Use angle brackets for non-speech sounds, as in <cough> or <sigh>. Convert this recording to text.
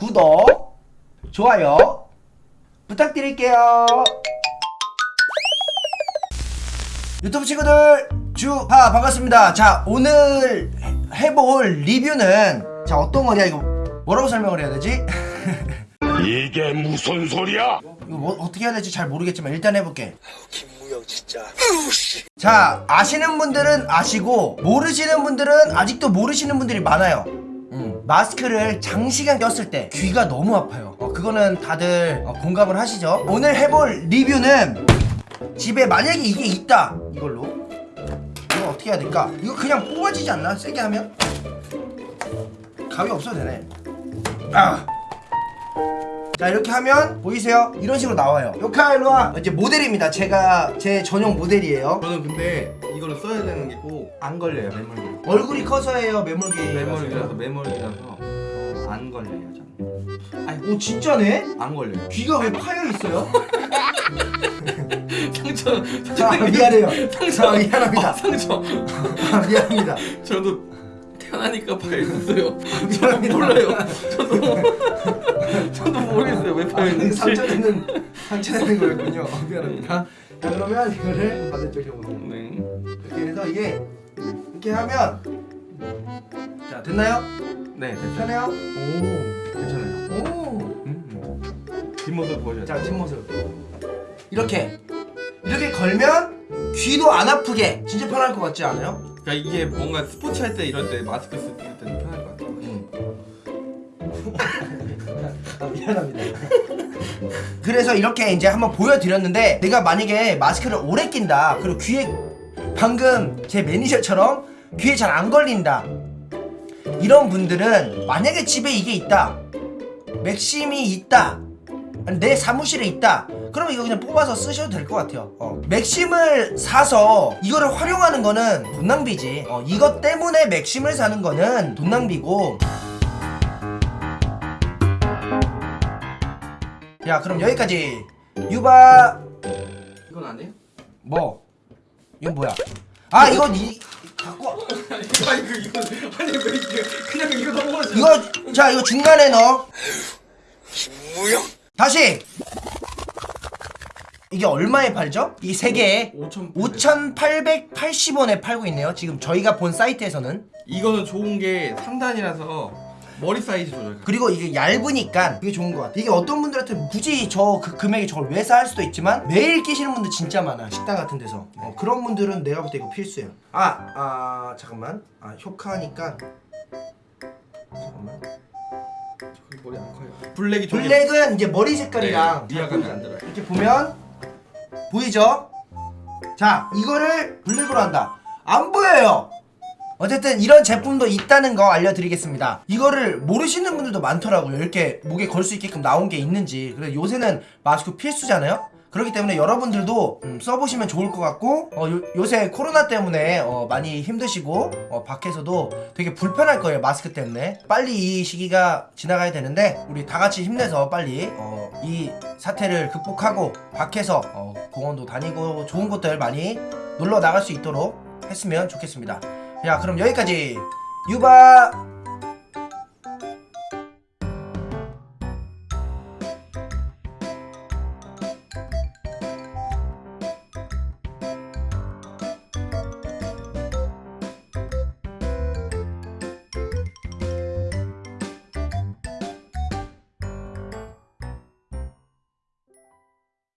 구독, 좋아요 부탁드릴게요. 유튜브 친구들 주하 반갑습니다. 자 오늘 해- 해볼 리뷰는 자 어떤 거냐 이거 뭐라고 설명을 해야 되지? <laughs> 이게 무슨 소리야? 이거 뭐, 어떻게 해야 될지 잘 모르겠지만 일단 해볼게. 김무영 진짜 자 아시는 분들은 아시고 모르시는 분들은 아직도 모르시는 분들이 많아요 음, 마스크를 장시간 꼈을 때 귀가 너무 아파요. 어, 그거는 다들 어, 공감을 하시죠? 오늘 해볼 리뷰는 집에 만약에 이게 있다 이걸로. 이거 어떻게 해야 될까? 이거 그냥 뽑아지지 않나? 세게 하면? 가위 없어도 되네. 아. 자 이렇게 하면 보이세요? 이런 식으로 나와요. 요카 일로와. 이제 모델입니다. 제가 제 전용 모델이에요. 저는 근데 이거를 써야 되는 게 꼭 안 걸려요 메모리. 얼굴이 커서예요 매몰기 메모리라서 메모리라서 안 걸려요 저는. 아니 오 진짜네? 안 걸려요. 귀가 왜 파여 있어요? <laughs> 상처 자 미안해요. 자 미안합니다. 어, 상처. 아, 미안합니다. 저도 태어나니까 파였어요 미안합니다. 몰라요 저도 <laughs> 저도 모르겠어요 왜 아, 파였는지 상처되는 상처되는 거였군요 어, 미안합니다 자 그러면 이거를 반대쪽에 보세요 네. 이렇게 해서 이게 이렇게 하면 자 됐나요? 네 됐어요? 오 괜찮아요 오 음. 뒷모습 보여줘요 자 뒷모습 이렇게 이렇게 걸면 귀도 안 아프게 진짜 편할 것 같지 않아요? 그러니까 이게 뭔가 스포츠 할 때 이럴 때 마스크 쓸 때는 편할 것 같아요 <laughs> 아, 미안합니다. <laughs> 그래서 이렇게 이제 한번 보여드렸는데 내가 만약에 마스크를 오래 낀다 그리고 귀에 방금 제 매니저처럼 귀에 잘 안 걸린다 이런 분들은 만약에 집에 이게 있다 맥심이 있다 내 사무실에 있다. 그러면 이거 그냥 뽑아서 쓰셔도 될 것 같아요. 어. 맥심을 사서 이거를 활용하는 거는 돈 낭비지. 어, 이것 때문에 맥심을 사는 거는 돈 낭비고. 야 그럼 여기까지. 유바. 이건 아니에요? 뭐? 이건 뭐야? 아 이건 이 갖고 와. 아니 그 이거 아니 왜 이게 그냥 이거 넘어가지 이거 자 이거 중간에 넣어. 김무영 다시. 이게 얼마에 팔죠? 이 세 개에 5천 5,880원에 팔고 있네요. 지금 저희가 본 사이트에서는. 이거는 좋은 게 3단이라서 머리 사이즈 조절. 그리고 이게 얇으니까 이게 좋은 것 같아 이게 어떤 분들한테 굳이 저 그 금액에 저걸 왜사할 수도 있지만 매일 끼시는 분들 진짜 많아 식당 같은 데서. 어, 그런 분들은 내가 볼 때 이거 필수예요. 아, 아 잠깐만. 아 효카니까. 잠깐만 머리 안 커요. 블랙이 좀 블랙은 이제 머리 색깔이랑 네, 위화감이 안 들어요. 이렇게 보면 보이죠? 자 이거를 블랙으로 한다. 안 보여요. 어쨌든 이런 제품도 있다는 거 알려드리겠습니다. 이거를 모르시는 분들도 많더라고요. 이렇게 목에 걸 수 있게끔 나온 게 있는지. 그래서 요새는 마스크 필수잖아요 그렇기 때문에 여러분들도 음, 써보시면 좋을 것 같고 어, 요, 새 코로나 때문에 어, 많이 힘드시고 어, 밖에서도 되게 불편할 거예요 마스크 때문에. 빨리 이 시기가 지나가야 되는데 우리 다 같이 힘내서 빨리 어, 이 사태를 극복하고 밖에서 어, 공원도 다니고 좋은 곳들 많이 놀러 나갈 수 있도록 했으면 좋겠습니다. 야 그럼 여기까지. 유바